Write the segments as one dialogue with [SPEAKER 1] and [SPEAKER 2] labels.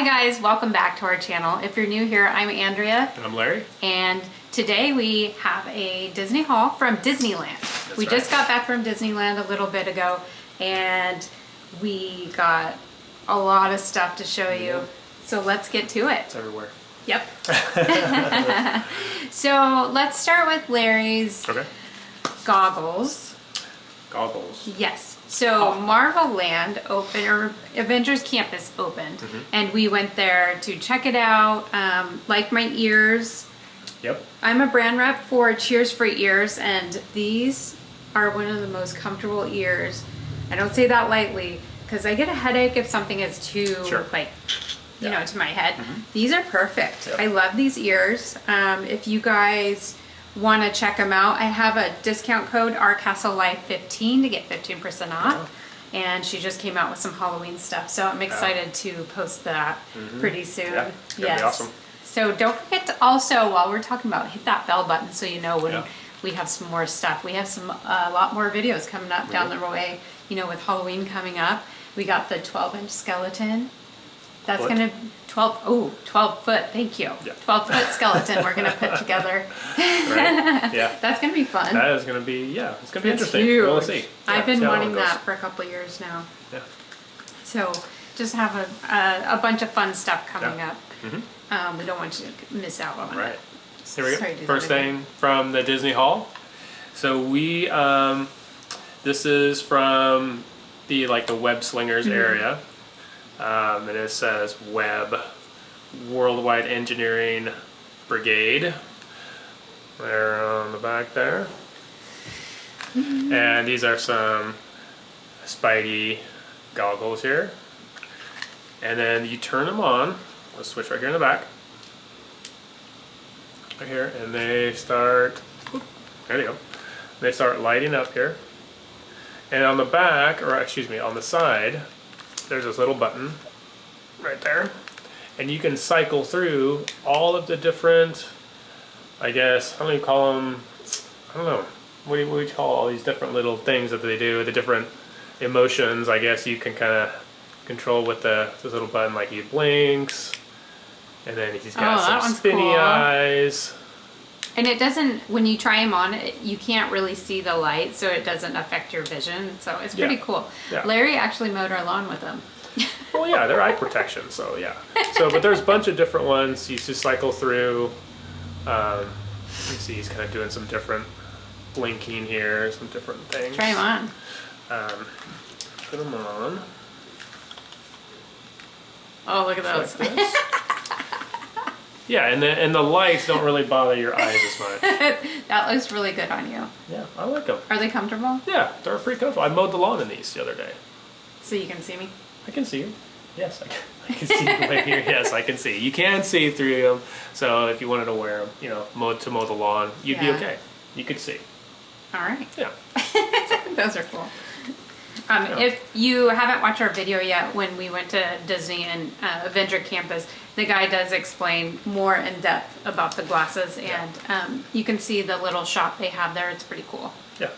[SPEAKER 1] Hi guys, welcome back to our channel. If you're new here, I'm Andrea.
[SPEAKER 2] And I'm Larry.
[SPEAKER 1] And today we have a Disney haul from Disneyland.
[SPEAKER 2] That's
[SPEAKER 1] we
[SPEAKER 2] right.
[SPEAKER 1] just got back from Disneyland a little bit ago and we got a lot of stuff to show you. So let's get to it.
[SPEAKER 2] It's everywhere.
[SPEAKER 1] Yep. so let's start with Larry's
[SPEAKER 2] Okay.
[SPEAKER 1] goggles.
[SPEAKER 2] Goggles.
[SPEAKER 1] Yes. So Marvel Land open or Avengers Campus opened,
[SPEAKER 2] Mm-hmm.
[SPEAKER 1] and we went there to check it out. Um, like my ears,
[SPEAKER 2] Yep.
[SPEAKER 1] I'm a brand rep for Cheers for Ears, and these are one of the most comfortable ears. I don't say that lightly because I get a headache if something is too
[SPEAKER 2] Sure.
[SPEAKER 1] like you
[SPEAKER 2] Yeah.
[SPEAKER 1] know to my head. These are perfect.
[SPEAKER 2] Yep.
[SPEAKER 1] I love these ears. Um, if you guys want to check them out, I have a discount code RCastleLife15 to get 15% off. And she just came out with some Halloween stuff, so I'm excited to post that pretty soon.
[SPEAKER 2] Yeah, be awesome.
[SPEAKER 1] So don't forget to also, while we're talking about, hit that bell button so you know when
[SPEAKER 2] Yeah.
[SPEAKER 1] we have some more stuff. We have some a lot more videos coming up down the way. You know, with Halloween coming up, we got the 12 inch skeleton. That's gonna 12 oh 12 foot. Thank you.
[SPEAKER 2] Yeah.
[SPEAKER 1] 12 foot skeleton. we're gonna put together.
[SPEAKER 2] Right. yeah.
[SPEAKER 1] That's gonna be fun.
[SPEAKER 2] That is gonna be yeah. It's gonna be
[SPEAKER 1] It's
[SPEAKER 2] interesting.
[SPEAKER 1] huge.
[SPEAKER 2] We'll see.
[SPEAKER 1] I've
[SPEAKER 2] Yeah,
[SPEAKER 1] been wanting that for a couple years now.
[SPEAKER 2] Yeah.
[SPEAKER 1] So just have a, a, a bunch of fun stuff coming
[SPEAKER 2] Yeah.
[SPEAKER 1] up. Um, we don't want you to miss out on
[SPEAKER 2] Right.
[SPEAKER 1] it.
[SPEAKER 2] Here we go.
[SPEAKER 1] Sorry to
[SPEAKER 2] First thing from the Disney Hall. So we um, this is from the like the web slingers
[SPEAKER 1] Mm-hmm.
[SPEAKER 2] area, um, and it says Web Worldwide Engineering Brigade. There on the back there.
[SPEAKER 1] Mm-hmm.
[SPEAKER 2] And these are some Spidey goggles here. And then you turn them on. Let's switch right here in the back. Right here, and they start. There they go. They start lighting up here. And on the back, or excuse me, on the side, there's this little button right there. And you can cycle through all of the different, I guess, how do you call them? I don't know. What do you, what do you call all these different little things that they do? The different emotions, I guess you can kind of control with the this little button. Like he blinks, and then he's got
[SPEAKER 1] Oh,
[SPEAKER 2] some spinny
[SPEAKER 1] cool.
[SPEAKER 2] eyes.
[SPEAKER 1] And it doesn't, when you try them on, it, you can't really see the light, so it doesn't affect your vision. So it's pretty
[SPEAKER 2] Yeah.
[SPEAKER 1] cool.
[SPEAKER 2] Yeah.
[SPEAKER 1] Larry actually mowed our lawn with them.
[SPEAKER 2] Well, yeah, they're eye protection, so yeah. So, but there's a bunch of different ones. You just cycle through. Um, you see, he's kind of doing some different blinking here, some different things.
[SPEAKER 1] Try them on.
[SPEAKER 2] Um, put them on.
[SPEAKER 1] Oh, look at those.
[SPEAKER 2] Like. yeah, and the and the lights don't really bother your eyes as much.
[SPEAKER 1] that looks really good on you.
[SPEAKER 2] Yeah, I like them.
[SPEAKER 1] Are they comfortable?
[SPEAKER 2] Yeah, they're pretty comfortable. I mowed the lawn in these the other day.
[SPEAKER 1] So you can see me?
[SPEAKER 2] I can see you. Yes, I can, I can see you right here. Yes, I can see. You can see through them. So if you wanted to wear them, you know, mow to mow the lawn, you'd
[SPEAKER 1] Yeah.
[SPEAKER 2] be okay. You could see.
[SPEAKER 1] All right.
[SPEAKER 2] Yeah.
[SPEAKER 1] Those are cool. Um,
[SPEAKER 2] Yeah.
[SPEAKER 1] If you haven't watched our video yet, when we went to Disney and uh, Avenger Campus, the guy does explain more in depth about the glasses, and um, you can see the little shop they have there. It's pretty cool.
[SPEAKER 2] Yeah.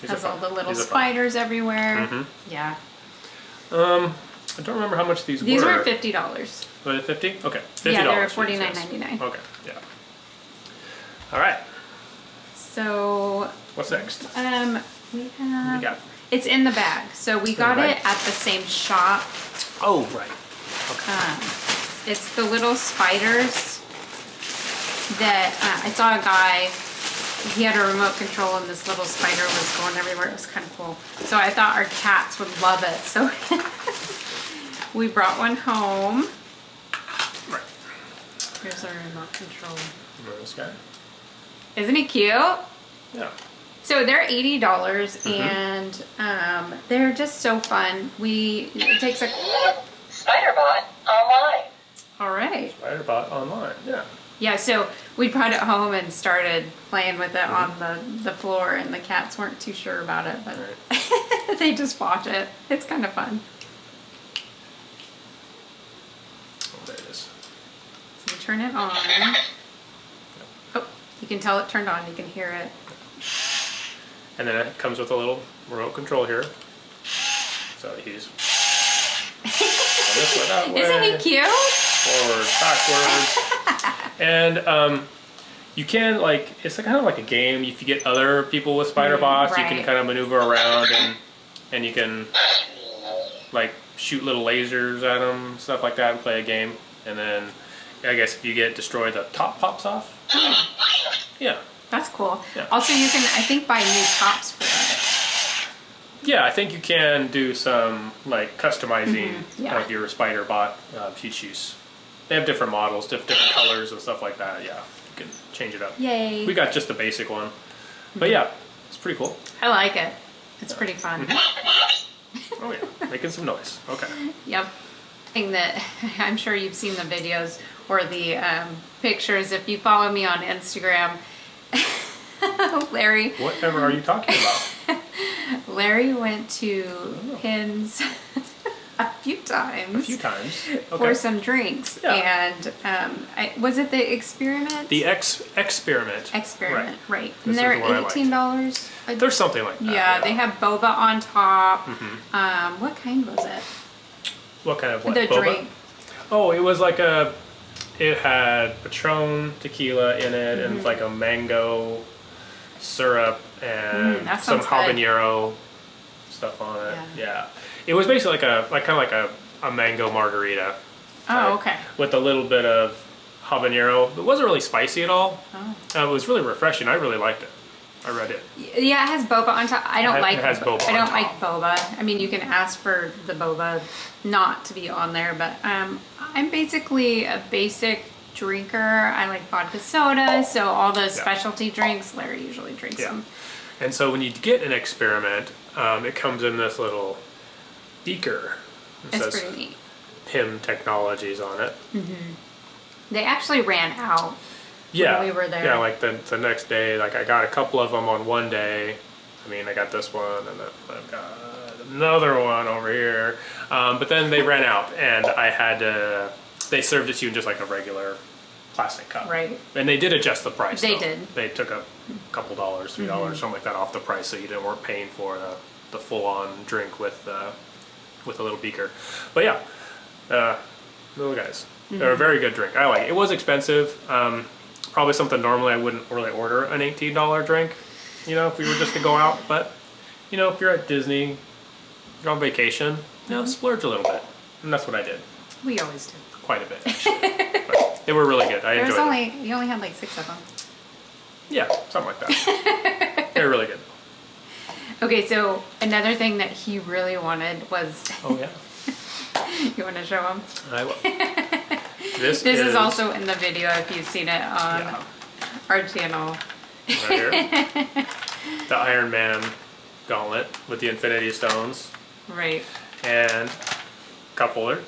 [SPEAKER 2] These
[SPEAKER 1] Has all the little
[SPEAKER 2] These are fun.
[SPEAKER 1] spiders everywhere.
[SPEAKER 2] Mhm.
[SPEAKER 1] Yeah,
[SPEAKER 2] Um, I don't remember how much these, were.
[SPEAKER 1] these
[SPEAKER 2] were.
[SPEAKER 1] were fifty dollars.
[SPEAKER 2] Was it fifty? Okay. Fifty
[SPEAKER 1] Yeah, they were
[SPEAKER 2] for these,
[SPEAKER 1] forty nine
[SPEAKER 2] yes.
[SPEAKER 1] ninety nine.
[SPEAKER 2] Okay. Yeah. All right.
[SPEAKER 1] So
[SPEAKER 2] What's next?
[SPEAKER 1] um, we
[SPEAKER 2] What
[SPEAKER 1] have.
[SPEAKER 2] you got?
[SPEAKER 1] It's in the bag. So we got it at the same shop.
[SPEAKER 2] Oh, right.
[SPEAKER 1] Um, it's the little spiders that uh, I saw a guy. He had a remote control, and this little spider was going everywhere. It was kind of cool. So I thought our cats would love it. So we brought one home.
[SPEAKER 2] Right.
[SPEAKER 1] Here's our remote control.
[SPEAKER 2] Remember this guy?
[SPEAKER 1] Isn't he cute?
[SPEAKER 2] Yeah.
[SPEAKER 1] So they're eighty dollars,
[SPEAKER 2] Mm-hmm.
[SPEAKER 1] and um, they're just so fun. We it takes a
[SPEAKER 3] Spiderbot online.
[SPEAKER 1] All right.
[SPEAKER 2] Spiderbot online. Yeah.
[SPEAKER 1] Yeah, so we brought it home and started playing with it
[SPEAKER 2] Mm-hmm.
[SPEAKER 1] on the, the floor, and the cats weren't too sure about it, but
[SPEAKER 2] Right.
[SPEAKER 1] they just watch it. It's kind of fun.
[SPEAKER 2] Oh, there it is.
[SPEAKER 1] So we turn it on. Oh, you can tell it turned on. You can hear it.
[SPEAKER 2] And then it comes with a little remote control here. So he's this way, that way.
[SPEAKER 1] Isn't he cute?
[SPEAKER 2] Forward, backwards. and um, you can like it's kind of like a game. If you get other people with spider bots, you can kind of maneuver around and and you can like shoot little lasers at them, stuff like that, and play a game. And then I guess if you get destroyed, the top pops off. Yeah,
[SPEAKER 1] That's cool.
[SPEAKER 2] Yeah.
[SPEAKER 1] Also, you can, I think, buy new tops for it.
[SPEAKER 2] yeah. I think you can do some like customizing
[SPEAKER 1] Mm-hmm. yeah.
[SPEAKER 2] of your spider bot uh, cheat sheets. They have different models, different colors and stuff like that. Yeah, you can change it up.
[SPEAKER 1] Yay.
[SPEAKER 2] We got just the basic one, but yeah, it's pretty cool.
[SPEAKER 1] I like it. It's pretty fun.
[SPEAKER 2] Oh yeah, making some noise. Okay.
[SPEAKER 1] Yep. Thing that I'm sure you've seen the videos or the um, pictures. If you follow me on Instagram, Larry,
[SPEAKER 2] Whatever are you talking about?
[SPEAKER 1] Larry went to Pym's a few times
[SPEAKER 2] A few times.
[SPEAKER 1] for some drinks,
[SPEAKER 2] Yeah.
[SPEAKER 1] and um, I, was it the experiment?
[SPEAKER 2] The X experiment.
[SPEAKER 1] experiment, right?
[SPEAKER 2] This
[SPEAKER 1] And they're
[SPEAKER 2] the one I liked.
[SPEAKER 1] eighteen dollars.
[SPEAKER 2] There's something like that.
[SPEAKER 1] Yeah, they have boba on top.
[SPEAKER 2] Mm-hmm.
[SPEAKER 1] Um, what kind was it?
[SPEAKER 2] What kind of what?
[SPEAKER 1] the
[SPEAKER 2] boba?
[SPEAKER 1] drink.
[SPEAKER 2] Oh, it was like a. It had Patron tequila in it, and it's like a mango syrup and
[SPEAKER 1] Mm,
[SPEAKER 2] some
[SPEAKER 1] sounds good.
[SPEAKER 2] habanero stuff on it.
[SPEAKER 1] Yeah.
[SPEAKER 2] Yeah. It was basically like a like kind of like a, a mango margarita.
[SPEAKER 1] Oh,
[SPEAKER 2] type,
[SPEAKER 1] okay.
[SPEAKER 2] With a little bit of habanero. It wasn't really spicy at all.
[SPEAKER 1] Oh.
[SPEAKER 2] Uh, it was really refreshing. I really liked it. I read it.
[SPEAKER 1] Yeah, it has boba on top. I don't
[SPEAKER 2] It
[SPEAKER 1] like.
[SPEAKER 2] it has boba
[SPEAKER 1] I don't like boba. I mean, you can ask for the boba not to be on there, but um, I'm basically a basic drinker. I like vodka soda, so all the specialty drinks, Larry usually drinks
[SPEAKER 2] Yeah.
[SPEAKER 1] them.
[SPEAKER 2] And so when you get an experiment, um, it comes in this little beaker. It
[SPEAKER 1] It's pretty neat.
[SPEAKER 2] Pym Technologies on it. Mhm.
[SPEAKER 1] They actually ran out.
[SPEAKER 2] Yeah,
[SPEAKER 1] we were there.
[SPEAKER 2] Yeah, like the, the next day, like I got a couple of them on one day. I mean, I got this one, and then I've got another one over here. Um, but then they ran out, and I had to. They served it to you in just like a regular plastic cup.
[SPEAKER 1] Right.
[SPEAKER 2] And they did adjust the price.
[SPEAKER 1] They
[SPEAKER 2] though.
[SPEAKER 1] did.
[SPEAKER 2] They took a couple dollars, three dollars, something like that off the price, so you didn't weren't paying for the, the full on drink with uh, with a little beaker. But yeah, uh, little guys, they're
[SPEAKER 1] Mm-hmm.
[SPEAKER 2] a very good drink. I like it. It was expensive. Um, probably something normally I wouldn't really order an eighteen dollar drink. You know, if we were just to go out, but you know, if you're at Disney, you're on vacation, you know, splurge a little bit, and that's what I did,
[SPEAKER 1] We always do.
[SPEAKER 2] quite a bit actually. they were really good. I
[SPEAKER 1] There was
[SPEAKER 2] enjoyed them.
[SPEAKER 1] only you only had like six of them.
[SPEAKER 2] Yeah, something like that. They're really good.
[SPEAKER 1] Okay, so another thing that he really wanted was
[SPEAKER 2] Oh yeah,
[SPEAKER 1] you want to show him.
[SPEAKER 2] I will. This,
[SPEAKER 1] This is also in the video if you've seen it on
[SPEAKER 2] yeah,
[SPEAKER 1] our channel.
[SPEAKER 2] right here. the Iron Man gauntlet with the Infinity Stones
[SPEAKER 1] Right.
[SPEAKER 2] and cup holder.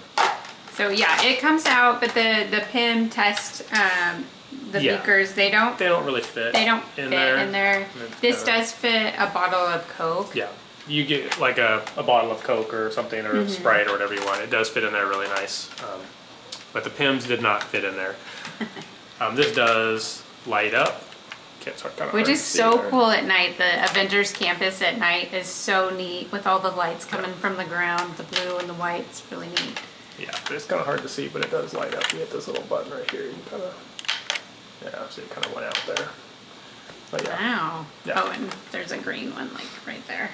[SPEAKER 1] So yeah, it comes out, but the the Pym test um, the
[SPEAKER 2] Yeah.
[SPEAKER 1] beakers they don't
[SPEAKER 2] They don't really fit.
[SPEAKER 1] they don't
[SPEAKER 2] in
[SPEAKER 1] fit
[SPEAKER 2] there.
[SPEAKER 1] in there. This does fit a bottle of Coke.
[SPEAKER 2] Yeah, you get like a, a bottle of Coke or something or
[SPEAKER 1] Mm-hmm.
[SPEAKER 2] Sprite or whatever you want. It does fit in there really nice. Um, but the Pyms did not fit in there. um, this does light up. Can't start kind of
[SPEAKER 1] Which is so cool at night. The Avengers campus at night is so neat with all the lights coming from the ground, the blue and the white. It's really neat.
[SPEAKER 2] Yeah, it's kind of hard to see, but it does light up. You hit this little button right here. You kind of, yeah, see it kind of went out there. But yeah,
[SPEAKER 1] Wow.
[SPEAKER 2] Yeah.
[SPEAKER 1] Oh, and there's a green one like right there.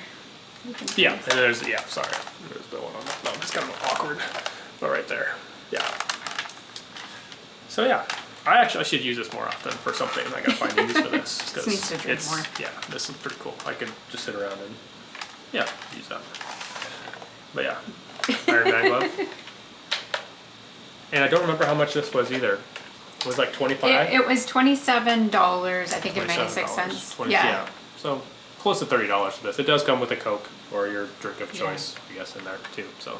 [SPEAKER 2] Yeah, and there's yeah, sorry, there's the one on the thumb. It's kind of awkward, but right there, yeah. So yeah, I actually I should use this more often for something. I gotta find a use for this
[SPEAKER 1] Just needs to drink
[SPEAKER 2] it's
[SPEAKER 1] more.
[SPEAKER 2] yeah, this is pretty cool. I could just sit around and yeah, use that. But yeah, Iron Man glove. And I don't remember how much this was either. It was like twenty five.
[SPEAKER 1] It, it was twenty-seven dollars, I think, and ninety-six cents.
[SPEAKER 2] $20,
[SPEAKER 1] Yeah.
[SPEAKER 2] So close to thirty dollars for this. It does come with a Coke or your drink of
[SPEAKER 1] Yeah.
[SPEAKER 2] choice, I guess, in there too. So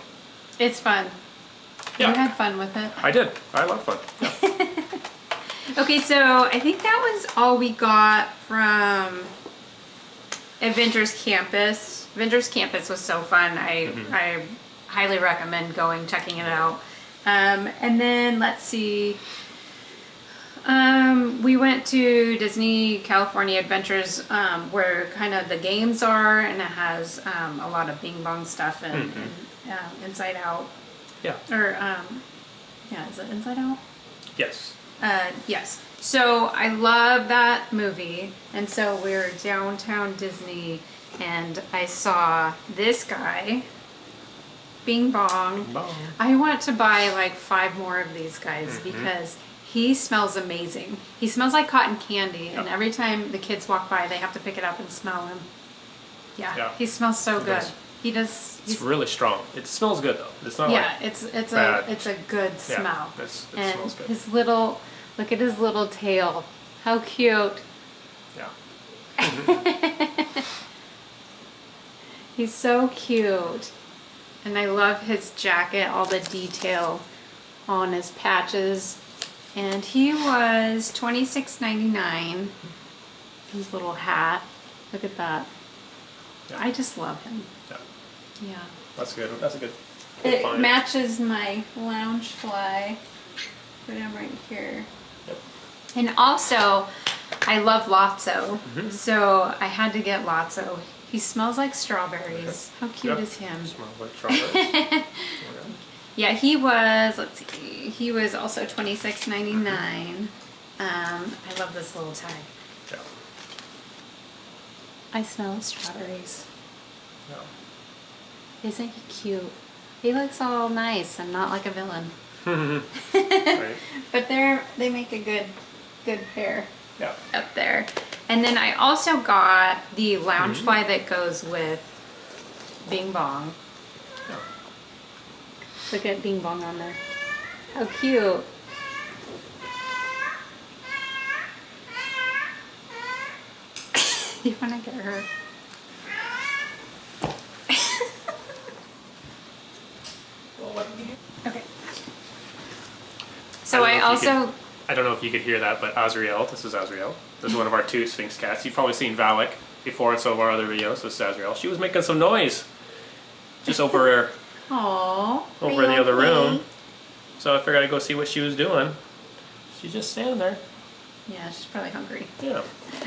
[SPEAKER 1] it's fun.
[SPEAKER 2] Yeah.
[SPEAKER 1] You had fun with it.
[SPEAKER 2] I did. I love fun. Yeah.
[SPEAKER 1] Okay, so I think that was all we got from Avengers Campus. Avengers Campus was so fun. I
[SPEAKER 2] Mm-hmm.
[SPEAKER 1] I highly recommend going checking it out. Um, and then let's see. Um, we went to Disney California Adventures, um, where kind of the games are, and it has um, a lot of Bing Bong stuff and,
[SPEAKER 2] Mm-hmm.
[SPEAKER 1] and uh, Inside Out
[SPEAKER 2] yeah.
[SPEAKER 1] or um, Yeah, is it Inside Out?
[SPEAKER 2] Yes.
[SPEAKER 1] Uh, yes. So I love that movie, and so we're downtown Disney, and I saw this guy, Bing Bong.
[SPEAKER 2] Bong.
[SPEAKER 1] I want to buy like five more of these guys
[SPEAKER 2] Mm-hmm.
[SPEAKER 1] because he smells amazing. He smells like cotton candy, and every time the kids walk by, they have to pick it up and smell him. Yeah,
[SPEAKER 2] Yeah.
[SPEAKER 1] he smells so
[SPEAKER 2] He
[SPEAKER 1] good.
[SPEAKER 2] does.
[SPEAKER 1] He does.
[SPEAKER 2] It's really strong. It smells good though. It's not
[SPEAKER 1] yeah,
[SPEAKER 2] like
[SPEAKER 1] it's it's
[SPEAKER 2] bad.
[SPEAKER 1] a it's a good
[SPEAKER 2] Yeah,
[SPEAKER 1] smell.
[SPEAKER 2] it's- it
[SPEAKER 1] and
[SPEAKER 2] smells good.
[SPEAKER 1] his little look at his little tail. How cute.
[SPEAKER 2] yeah.
[SPEAKER 1] He's so cute. And I love his jacket, all the detail on his patches. And he was twenty six ninety nine. His little hat. Look at that.
[SPEAKER 2] Yeah.
[SPEAKER 1] I just love him.
[SPEAKER 2] Yeah.
[SPEAKER 1] Yeah.
[SPEAKER 2] That's good. That's a good.
[SPEAKER 1] It
[SPEAKER 2] find.
[SPEAKER 1] matches my Loungefly. Put him right here.
[SPEAKER 2] Yep.
[SPEAKER 1] And also, I love Lotso,
[SPEAKER 2] Mm-hmm.
[SPEAKER 1] so I had to get Lotso. He smells like strawberries. How cute
[SPEAKER 2] Yep.
[SPEAKER 1] is him?
[SPEAKER 2] Smells like strawberries.
[SPEAKER 1] Yeah, he was. Let's see. He was also twenty six ninety nine. Um, I love this little tag.
[SPEAKER 2] yeah.
[SPEAKER 1] I smell strawberries.
[SPEAKER 2] Yeah.
[SPEAKER 1] Isn't he cute? He looks all nice and not like a villain.
[SPEAKER 2] Right.
[SPEAKER 1] But they're they make a good good pair.
[SPEAKER 2] Yeah.
[SPEAKER 1] up there. And then I also got the Loungefly that goes with Bing Bong.
[SPEAKER 2] Yeah.
[SPEAKER 1] Look at Bing Bong on there. How cute. you want to get her? okay. So
[SPEAKER 2] I
[SPEAKER 1] I,
[SPEAKER 2] don't know if you
[SPEAKER 1] also
[SPEAKER 2] could- I don't know if you could hear that, but Azriel, this is Azriel. This is one of our two Sphynx cats. You've probably seen Valak before in some of our other videos. This is Azriel. She was making some noise just over there,
[SPEAKER 1] Aww.
[SPEAKER 2] over in the other room. So I figured I'd go see what she was doing. She's just standing there.
[SPEAKER 1] Yeah, she's probably hungry.
[SPEAKER 2] Yeah.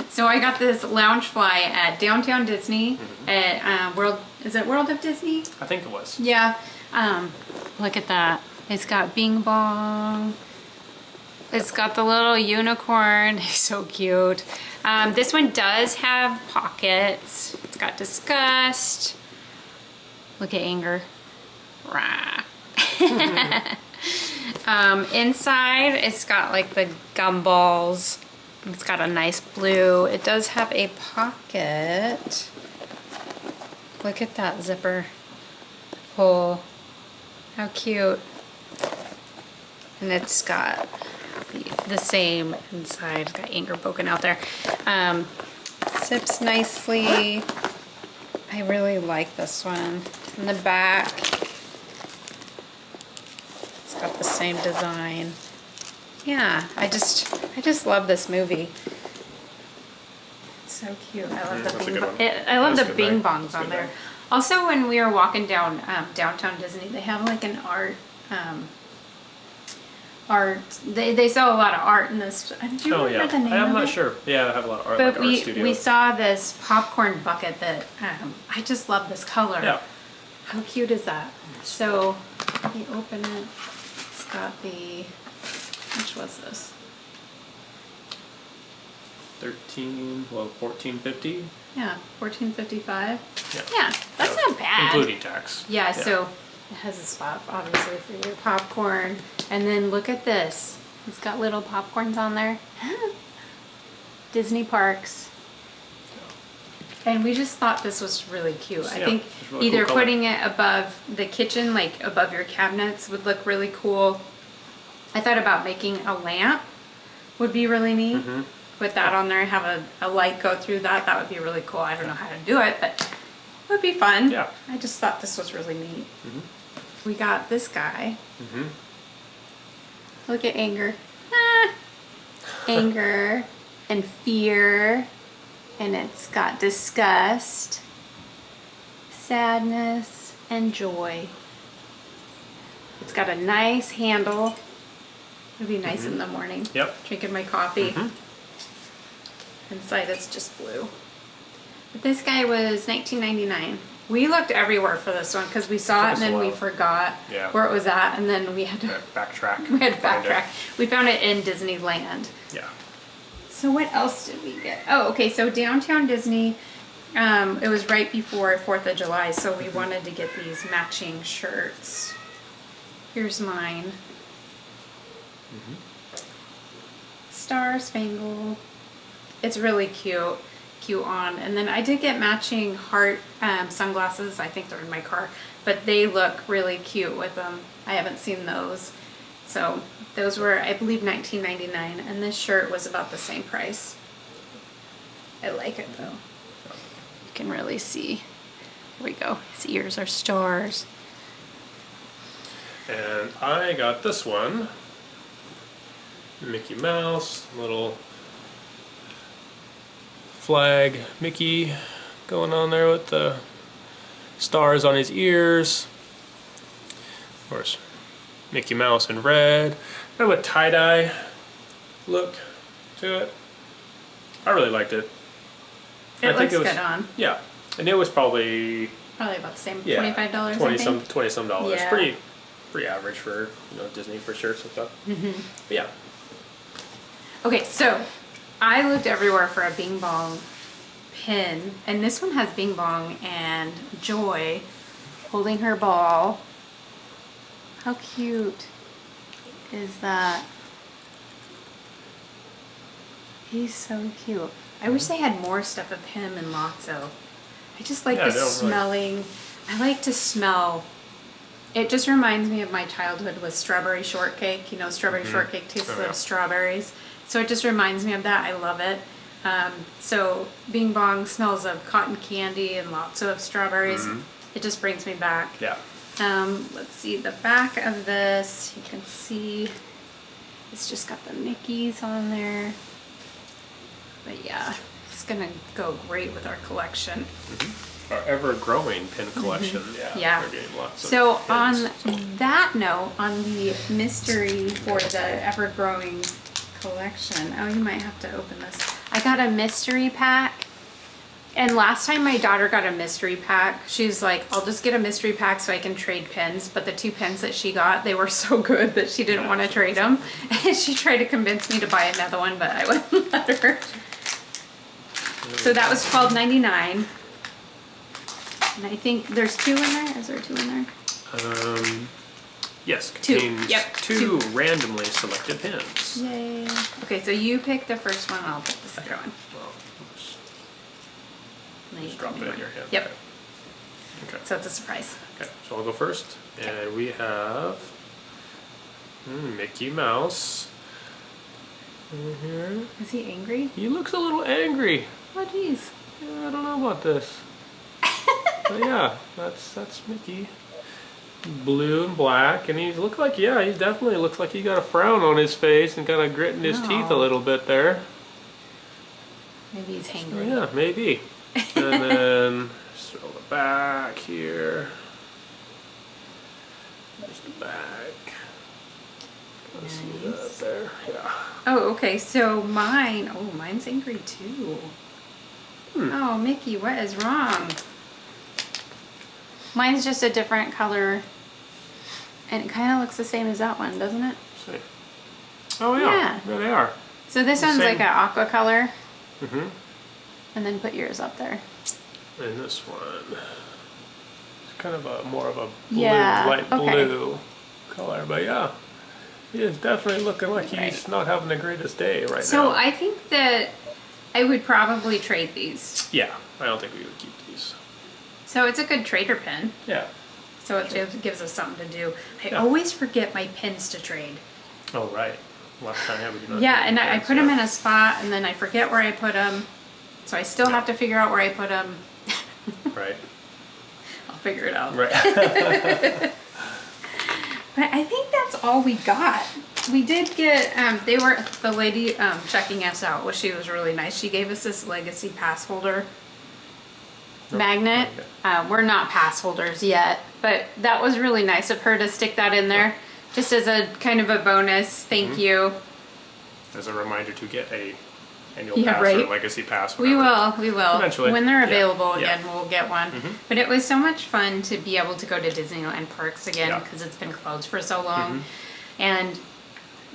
[SPEAKER 1] So I got this Loungefly at downtown Disney
[SPEAKER 2] Mm-hmm.
[SPEAKER 1] at uh, World. Is it World of Disney?
[SPEAKER 2] I think it was.
[SPEAKER 1] Yeah. Um, look at that. It's got Bing Bong. It's got the little unicorn. He's so cute. Um, this one does have pockets. It's got disgust. Look at anger. Um, inside, it's got like the gumballs. It's got a nice blue. It does have a pocket. Look at that zipper hole. How cute. And it's got the, the same inside. It's got anger poking out there. Um, zips nicely. I really like this one. In the back, the same design. Yeah, I just, I just love this movie. It's so cute. I love the
[SPEAKER 2] that's a
[SPEAKER 1] bing
[SPEAKER 2] good
[SPEAKER 1] bong.
[SPEAKER 2] one.
[SPEAKER 1] It, I love
[SPEAKER 2] That's
[SPEAKER 1] the
[SPEAKER 2] good
[SPEAKER 1] bing
[SPEAKER 2] night.
[SPEAKER 1] bongs
[SPEAKER 2] That's
[SPEAKER 1] on
[SPEAKER 2] good
[SPEAKER 1] there.
[SPEAKER 2] night.
[SPEAKER 1] Also, when we were walking down um, downtown Disney, they have like an art. Um, art. They, they sell a lot of art in this. uh, Do you
[SPEAKER 2] Oh
[SPEAKER 1] remember
[SPEAKER 2] yeah.
[SPEAKER 1] the name
[SPEAKER 2] I'm
[SPEAKER 1] of
[SPEAKER 2] not
[SPEAKER 1] it?
[SPEAKER 2] sure. Yeah, I have a lot of art,
[SPEAKER 1] But
[SPEAKER 2] like art
[SPEAKER 1] we we saw this popcorn bucket that um, I just love this color.
[SPEAKER 2] Yeah.
[SPEAKER 1] How cute is that? So we open it. Got the. Which was this?
[SPEAKER 2] Thirteen, well, fourteen fifty.
[SPEAKER 1] Yeah, fourteen fifty five.
[SPEAKER 2] Yeah.
[SPEAKER 1] Yeah, that's
[SPEAKER 2] Yeah,
[SPEAKER 1] not bad.
[SPEAKER 2] Including tax.
[SPEAKER 1] Yeah, so it has a spot obviously for your popcorn. And then look at this. It's got little popcorns on there. Disney parks. And we just thought this was really cute. I
[SPEAKER 2] Yeah,
[SPEAKER 1] think
[SPEAKER 2] it's really
[SPEAKER 1] either
[SPEAKER 2] cool color.
[SPEAKER 1] putting it above the kitchen, like above your cabinets, would look really cool. I thought about making a lamp would be really neat.
[SPEAKER 2] Mm-hmm.
[SPEAKER 1] Put that on there, have a, a light go through that. That would be really cool. I don't know how to do it, but it would be fun.
[SPEAKER 2] Yeah.
[SPEAKER 1] I just thought this was really neat. We got this guy.
[SPEAKER 2] Mm-hmm.
[SPEAKER 1] Look at anger. Ah. Anger and fear. And it's got disgust, sadness, and joy. It's got a nice handle. It'd be nice in the morning.
[SPEAKER 2] Yep.
[SPEAKER 1] Drinking my coffee.
[SPEAKER 2] Mhm.
[SPEAKER 1] Inside it's just blue. But this guy was 19.99. We looked everywhere for this one because we saw
[SPEAKER 2] Took
[SPEAKER 1] it and then we forgot
[SPEAKER 2] Yeah.
[SPEAKER 1] where it was at, and then we had to
[SPEAKER 2] Backtrack.
[SPEAKER 1] we had to
[SPEAKER 2] it.
[SPEAKER 1] backtrack. We found it in Disneyland.
[SPEAKER 2] Yeah.
[SPEAKER 1] So what else did we get? Oh, okay. So downtown Disney, um, it was right before Fourth of July, so we wanted to get these matching shirts. Here's mine. Star Spangled. It's really cute, cute on. And then I did get matching heart um, sunglasses. I think they're in my car, but they look really cute with them. I haven't seen those. So those were, I believe, nineteen ninety nine, and this shirt was about the same price. I like it though. You can really see. Here we go. His ears are stars.
[SPEAKER 2] And I got this one. Mickey Mouse, little flag Mickey going on there with the stars on his ears. Of course, Mickey Mouse in red. Kind of a tie-dye look to it. I really liked it.
[SPEAKER 1] It
[SPEAKER 2] I think
[SPEAKER 1] looks
[SPEAKER 2] it was-
[SPEAKER 1] good on.
[SPEAKER 2] Yeah, and it was probably
[SPEAKER 1] Probably about the same.
[SPEAKER 2] yeah,
[SPEAKER 1] Twenty five dollars.
[SPEAKER 2] Twenty some, twenty some dollars.
[SPEAKER 1] Yeah.
[SPEAKER 2] Pretty, pretty average for you know Disney for shirts and stuff. Mm-hmm. But yeah,
[SPEAKER 1] Okay, so I looked everywhere for a Bing Bong pin, and this one has Bing Bong and Joy holding her ball. How cute is that? He's so cute. I wish they had more stuff of him and Lotso. I just like
[SPEAKER 2] Yeah,
[SPEAKER 1] the
[SPEAKER 2] don't really-
[SPEAKER 1] smelling. I like to smell. It just reminds me of my childhood with strawberry shortcake. You know, strawberry shortcake tastes
[SPEAKER 2] Oh,
[SPEAKER 1] like
[SPEAKER 2] yeah.
[SPEAKER 1] strawberries. So it just reminds me of that. I love it. Um, so Bing Bong smells of cotton candy and lots of strawberries.
[SPEAKER 2] Mm-hmm.
[SPEAKER 1] It just brings me back.
[SPEAKER 2] yeah.
[SPEAKER 1] Um, let's see the back of this. You can see it's just got the Mickeys on there. But yeah, it's gonna go great with our collection.
[SPEAKER 2] Our ever-growing pin collection. Yeah,
[SPEAKER 1] Mm-hmm. Yeah.
[SPEAKER 2] we're getting lots of
[SPEAKER 1] So
[SPEAKER 2] pins.
[SPEAKER 1] on that note, on the mystery for the ever-growing collection, oh, you might have to open this. I got a mystery pack. And last time my daughter got a mystery pack, she's like, I'll just get a mystery pack so I can trade pins. But the two pins that she got, they were so good that she didn't want to trade them. And she tried to convince me to buy another one, but I wouldn't let her. So that was twelve ninety nine. And I think there's two in there. Is there two in there?
[SPEAKER 2] Um, yes,
[SPEAKER 1] Two. Yep,
[SPEAKER 2] two randomly selected pins.
[SPEAKER 1] Yay. Okay, so you pick the first one, I'll pick the second one.
[SPEAKER 2] Well, oops,
[SPEAKER 1] And then you
[SPEAKER 2] just drop it in your hand.
[SPEAKER 1] Yep,
[SPEAKER 2] Okay.
[SPEAKER 1] So it's a surprise.
[SPEAKER 2] Okay, so I'll go first, and we have hmm, Mickey Mouse. in here.
[SPEAKER 1] Is he angry?
[SPEAKER 2] He looks a little angry.
[SPEAKER 1] Oh, jeez.
[SPEAKER 2] Yeah, I don't know about this. but yeah, that's that's Mickey. Blue and black, and he look like yeah, he definitely looks like he got a frown on his face and kind of gritting his teeth a
[SPEAKER 1] Oh.
[SPEAKER 2] little bit there.
[SPEAKER 1] Maybe he's
[SPEAKER 2] So,
[SPEAKER 1] hangry.
[SPEAKER 2] yeah, maybe. And then just throw the back here. There's the back. Of see that
[SPEAKER 1] Nice.
[SPEAKER 2] there. Yeah.
[SPEAKER 1] Oh, okay, so mine, oh, mine's angry too.
[SPEAKER 2] Hmm.
[SPEAKER 1] Oh, Mickey, what is wrong? Mine's just a different color. And it kind of looks the same as that one, doesn't it?
[SPEAKER 2] See. Oh yeah.
[SPEAKER 1] Yeah.
[SPEAKER 2] There they are.
[SPEAKER 1] So this
[SPEAKER 2] The
[SPEAKER 1] one's
[SPEAKER 2] same.
[SPEAKER 1] like an aqua color.
[SPEAKER 2] Mhm.
[SPEAKER 1] And then put yours up there.
[SPEAKER 2] And this one, it's kind of a more of a blue,
[SPEAKER 1] Yeah,
[SPEAKER 2] light
[SPEAKER 1] okay.
[SPEAKER 2] blue color. But yeah, he is definitely looking like he's
[SPEAKER 1] Right.
[SPEAKER 2] not having the greatest day right
[SPEAKER 1] So
[SPEAKER 2] now.
[SPEAKER 1] So I think that I would probably trade these.
[SPEAKER 2] yeah, I don't think we would keep these.
[SPEAKER 1] So it's a good trader pin.
[SPEAKER 2] Yeah.
[SPEAKER 1] So it gives- gives us something to do. I
[SPEAKER 2] Yeah.
[SPEAKER 1] always forget my pins to trade.
[SPEAKER 2] Oh right. Last time yeah, we did not.
[SPEAKER 1] Yeah, and I, I put them in a spot and then I forget where I put them. So I still have to figure out where I put them.
[SPEAKER 2] Right.
[SPEAKER 1] I'll figure it out.
[SPEAKER 2] Right.
[SPEAKER 1] But I think that's all we got. We did get, um, they were, the lady um, checking us out, well, she was really nice. She gave us this legacy pass holder magnet.
[SPEAKER 2] magnet.
[SPEAKER 1] Uh, we're not pass holders yet, but that was really nice of her to stick that in there. Just as a kind of a bonus, thank
[SPEAKER 2] Mm-hmm.
[SPEAKER 1] you.
[SPEAKER 2] As a reminder to get a and you'll
[SPEAKER 1] Yeah,
[SPEAKER 2] pass
[SPEAKER 1] right.
[SPEAKER 2] Legacy Pass.
[SPEAKER 1] We will, we will.
[SPEAKER 2] Eventually.
[SPEAKER 1] When they're available
[SPEAKER 2] Yeah.
[SPEAKER 1] again, we'll get one. But it was so much fun to be able to go to Disneyland parks again
[SPEAKER 2] Yeah.
[SPEAKER 1] because it's been closed for so long. And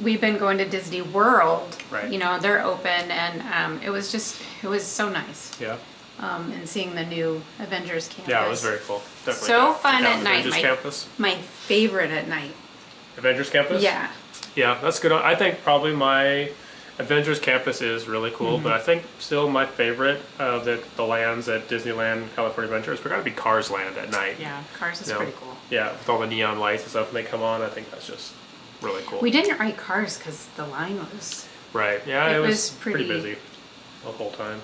[SPEAKER 1] we've been going to Disney World.
[SPEAKER 2] Right.
[SPEAKER 1] You know, they're open and um, it was just, it was so nice.
[SPEAKER 2] Yeah,
[SPEAKER 1] Um, and seeing the new Avengers campus.
[SPEAKER 2] yeah, it was very cool. Definitely
[SPEAKER 1] So fun at night,
[SPEAKER 2] Avengers
[SPEAKER 1] Mike.
[SPEAKER 2] Campus.
[SPEAKER 1] My favorite at night.
[SPEAKER 2] Avengers Campus.
[SPEAKER 1] Yeah.
[SPEAKER 2] Yeah, that's good. I think probably my Avengers Campus is really cool,
[SPEAKER 1] Mm-hmm.
[SPEAKER 2] but I think still my favorite of the, the lands at Disneyland California Adventures, we gotta be Cars Land at night.
[SPEAKER 1] Yeah, Cars is
[SPEAKER 2] You know?
[SPEAKER 1] pretty cool.
[SPEAKER 2] Yeah, with all the neon lights and stuff when they come on, I think that's just really cool.
[SPEAKER 1] We didn't ride Cars because the line was,
[SPEAKER 2] right, yeah, it,
[SPEAKER 1] It
[SPEAKER 2] was,
[SPEAKER 1] was
[SPEAKER 2] pretty,
[SPEAKER 1] pretty-
[SPEAKER 2] busy the whole time.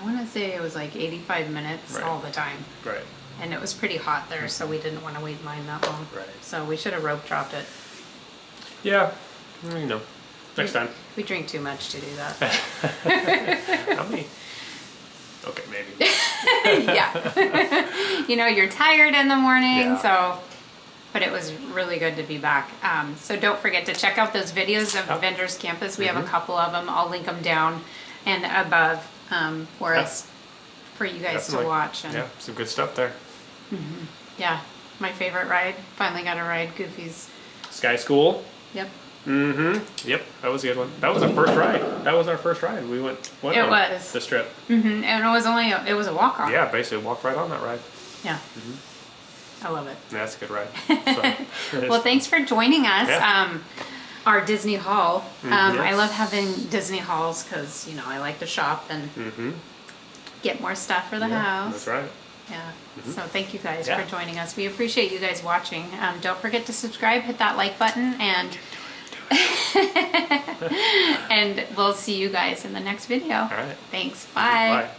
[SPEAKER 1] I want to say it was like 85 minutes
[SPEAKER 2] Right.
[SPEAKER 1] all the time.
[SPEAKER 2] Right.
[SPEAKER 1] And it was pretty hot there, so we didn't want to wait in line that long.
[SPEAKER 2] Right.
[SPEAKER 1] So we should have rope dropped it.
[SPEAKER 2] Yeah, you know, next
[SPEAKER 1] We-
[SPEAKER 2] time.
[SPEAKER 1] We drink too much to do that.
[SPEAKER 2] How many? Okay, maybe.
[SPEAKER 1] yeah. you know, you're tired in the morning,
[SPEAKER 2] Yeah.
[SPEAKER 1] so. But it was really good to be back. Um, so don't forget to check out those videos of
[SPEAKER 2] Yep.
[SPEAKER 1] Avengers Campus. We have
[SPEAKER 2] Mm-hmm.
[SPEAKER 1] a couple of them. I'll link them down and above um, for
[SPEAKER 2] Yep.
[SPEAKER 1] us, for you guys
[SPEAKER 2] Definitely.
[SPEAKER 1] to watch. And
[SPEAKER 2] Yeah, some good stuff there.
[SPEAKER 1] yeah, my favorite ride. Finally got a ride Goofy's.
[SPEAKER 2] Sky School.
[SPEAKER 1] Yep.
[SPEAKER 2] Mm-hmm. Yep, that was a good one. That was our first ride. That was our first ride. We went. went
[SPEAKER 1] It
[SPEAKER 2] on
[SPEAKER 1] was.
[SPEAKER 2] this trip.
[SPEAKER 1] hmm And it was only a, it was a walk off.
[SPEAKER 2] Yeah, basically walked right on that ride.
[SPEAKER 1] Yeah. Mhm. I love it.
[SPEAKER 2] That's a good ride. So,
[SPEAKER 1] Well, thanks for joining us.
[SPEAKER 2] Yeah.
[SPEAKER 1] Um, our Disney haul. Um, I love having Disney hauls because you know I like to shop and
[SPEAKER 2] mm-hmm.
[SPEAKER 1] get more stuff for the
[SPEAKER 2] yeah,
[SPEAKER 1] house.
[SPEAKER 2] That's right.
[SPEAKER 1] Yeah. So thank you guys
[SPEAKER 2] Yeah.
[SPEAKER 1] for joining us. We appreciate you guys watching. Um, don't forget to subscribe, hit that like button, and and we'll see you guys in the next video.
[SPEAKER 2] All right.
[SPEAKER 1] Thanks. Bye.
[SPEAKER 2] Bye.